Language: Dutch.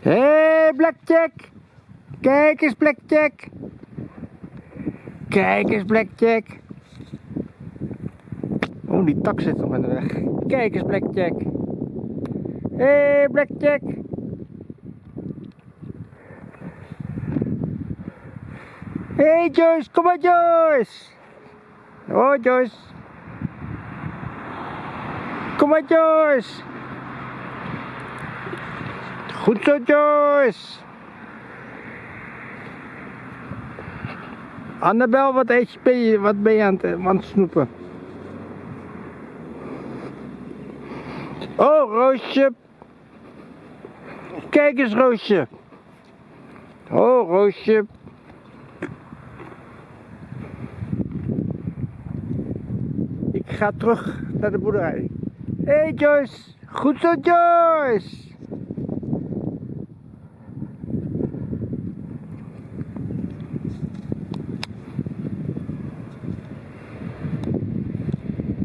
Hé, hey, Blackjack. Kijk eens, Blackjack. Kijk eens, Blackjack. Oh, die tak zit nog in de weg. Kijk eens, Blackjack. Hé, hey, Blackjack. Hé, hey, Joyce. Kom maar, Joyce. Oh, Joyce. Kom maar, Joyce. Goed zo, Joyce. Annabel, wat eet je, ben je, wat ben je aan het, aan het snoepen? Oh, Roosje. Kijk eens, Roosje. Oh, Roosje. Ik ga terug naar de boerderij. Hé, hey, Joyce. Goed zo, Joyce.